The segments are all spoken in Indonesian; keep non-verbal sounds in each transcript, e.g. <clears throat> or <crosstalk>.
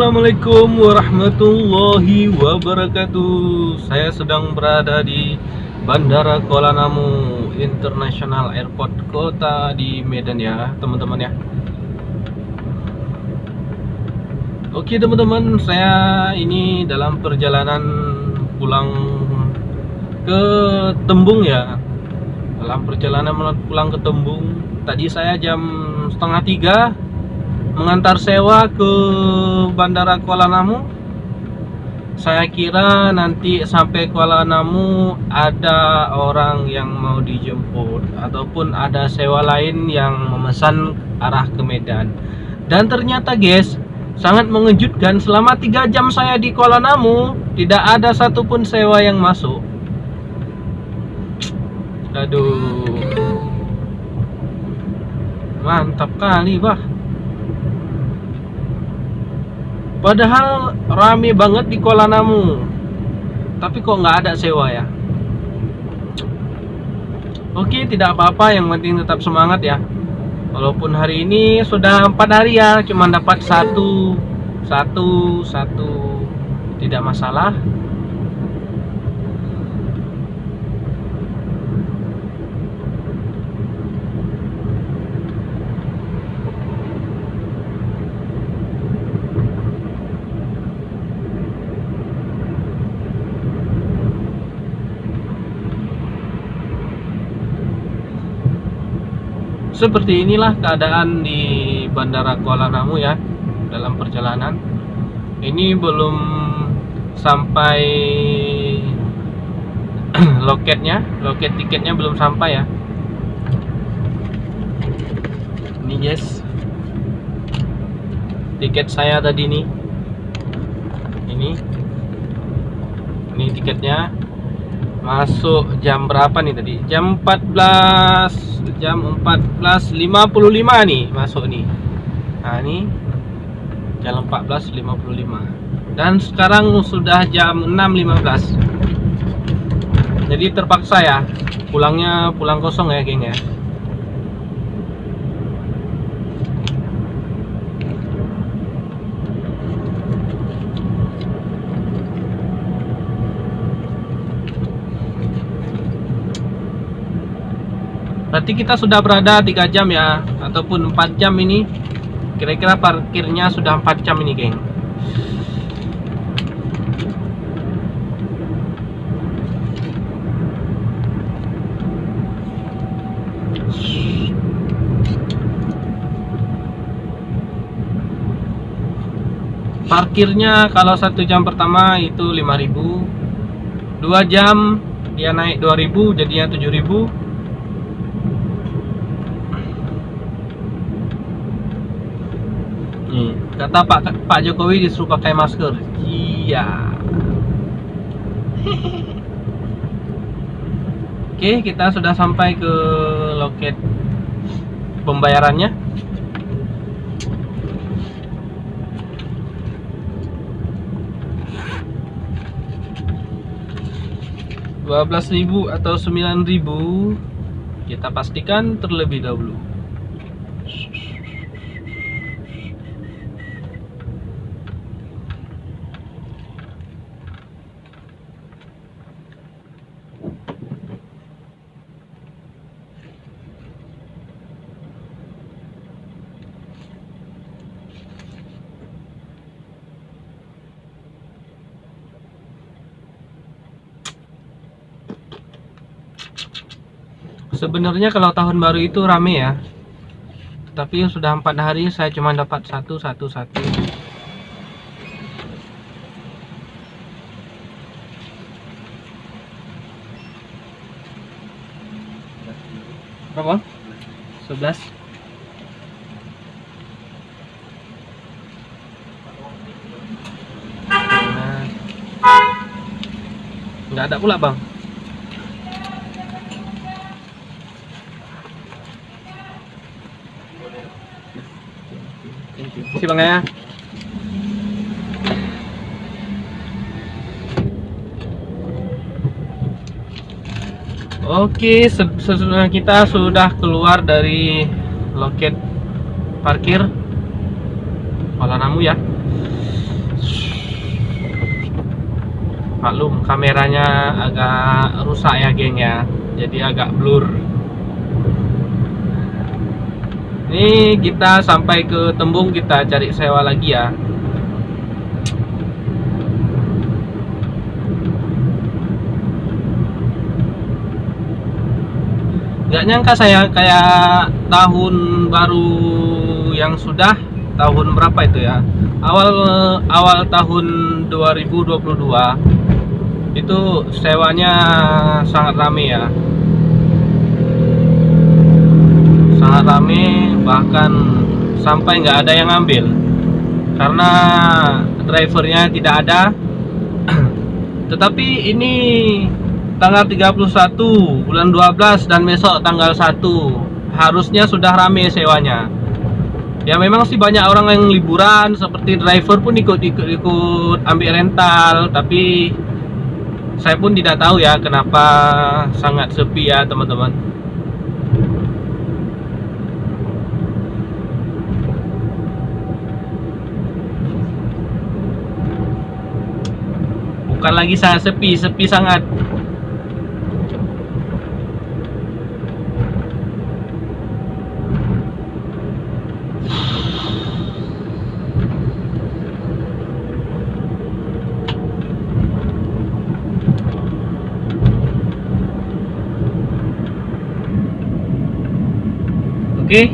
Assalamualaikum warahmatullahi wabarakatuh. Saya sedang berada di Bandara Kuala Namu International Airport Kota di Medan ya teman-teman ya. Oke teman-teman saya ini dalam perjalanan pulang ke Tembung ya. Dalam perjalanan pulang ke Tembung Tadi saya jam setengah tiga mengantar sewa ke Bandara Kuala Namu. Saya kira nanti sampai Kuala Namu ada orang yang mau dijemput ataupun ada sewa lain yang memesan arah ke Medan. Dan ternyata guys sangat mengejutkan selama tiga jam saya di Kuala Namu tidak ada satupun sewa yang masuk. Aduh. Mantap kali bah Padahal rame banget di Kuala Namu. Tapi kok nggak ada sewa ya? Oke tidak apa-apa. Yang penting tetap semangat ya. Walaupun hari ini sudah empat hari ya Cuma dapat satu Satu Satu. Tidak masalah seperti inilah keadaan di Bandara Kuala Namu ya dalam perjalanan. Ini belum sampai <clears throat> loketnya loket tiketnya belum sampai ya. Ini guys. Tiket saya tadi nih. Ini. Ini tiketnya. Masuk jam berapa nih tadi? Jam 14 jam 14.55 nih masuk nih nah ini jam 14.55 dan sekarang sudah jam 6.15 jadi terpaksa ya pulangnya pulang kosong ya geng ya berarti kita sudah berada 3 jam ya? Ataupun 4 jam ini? Kira-kira parkirnya sudah 4 jam ini geng. Parkirnya kalau satu jam pertama itu 5000 2 jam dia naik 2000 jadinya 7000 Nih, kata Pak Pak Jokowi disuruh pakai masker. Iya. <laughs> Oke, kita sudah sampai ke loket pembayarannya. Dua belas ribu atau sembilan ribu kita pastikan terlebih dahulu. Sebenarnya kalau tahun baru itu rame ya. Tapi sudah empat hari saya cuma dapat satu satu satu. Berapa? 11 Nggak ada pula bang Makasih Bang ya. Oke, sesungguhnya kita sudah keluar dari loket parkir Kuala ya. Maklum kameranya agak rusak ya, geng ya. Jadi agak blur. Ini kita sampai ke tembung kita cari sewa lagi ya. Nggak nyangka saya kayak tahun baru yang sudah tahun berapa itu ya? Awal awal tahun 2022 itu sewanya sangat rame ya. Sangat rame bahkan sampai nggak ada yang ngambil. Karena drivernya tidak ada. <clears throat> Tetapi ini tanggal 31 bulan 12 dan besok tanggal 1 harusnya sudah rame sewanya. Ya memang sih banyak orang yang liburan seperti driver pun ikut-ikut ikut ambil rental. Tapi saya pun tidak tahu ya kenapa sangat sepi ya teman-teman bukan lagi sangat sepi sepi sangat Oke.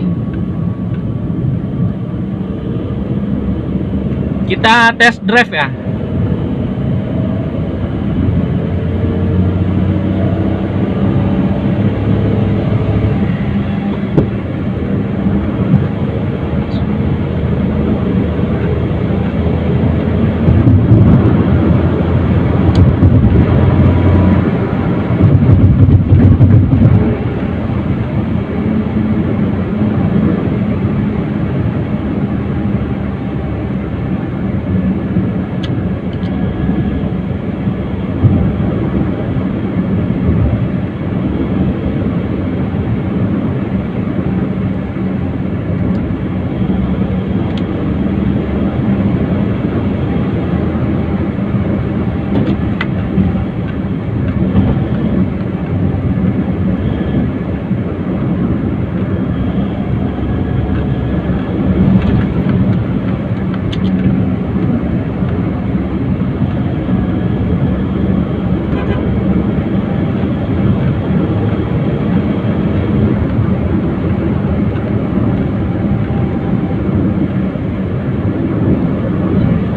Kita test drive ya.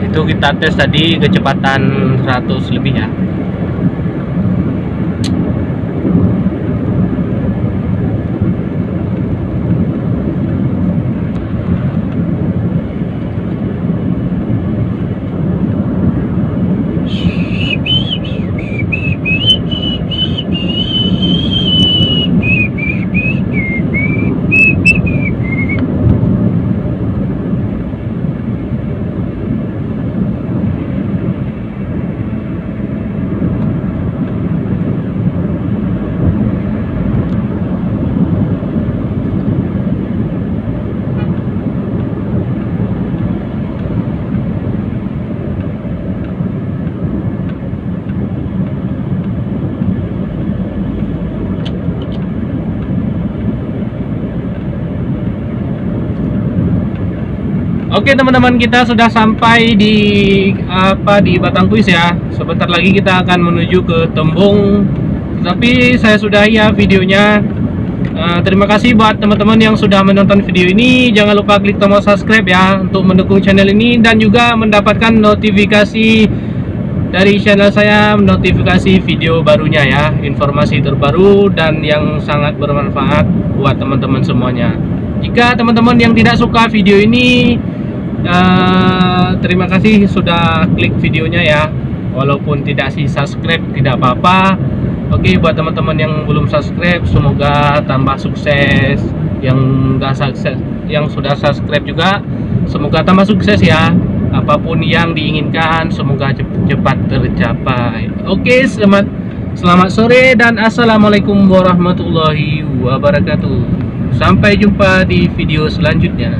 Itu kita tes tadi kecepatan 100 lebih ya. Oke teman-teman kita sudah sampai di apa di Batangkuis ya. Sebentar lagi kita akan menuju ke Tembung. Tapi saya sudah ya videonya. Uh, terima kasih buat teman-teman yang sudah menonton video ini. Jangan lupa klik tombol subscribe ya untuk mendukung channel ini dan juga mendapatkan notifikasi dari channel saya, notifikasi video barunya ya, informasi terbaru dan yang sangat bermanfaat buat teman-teman semuanya. Jika teman-teman yang tidak suka video ini uh, terima kasih sudah klik videonya ya. Walaupun tidak sih subscribe tidak apa-apa. Oke buat teman-teman yang belum subscribe semoga tambah sukses. Yang udah sukses yang sudah subscribe juga semoga tambah sukses ya. Apa pun yang diinginkan semoga cepat tercapai. Oke selamat selamat sore dan assalamualaikum warahmatullahi wabarakatuh. Sampai jumpa di video selanjutnya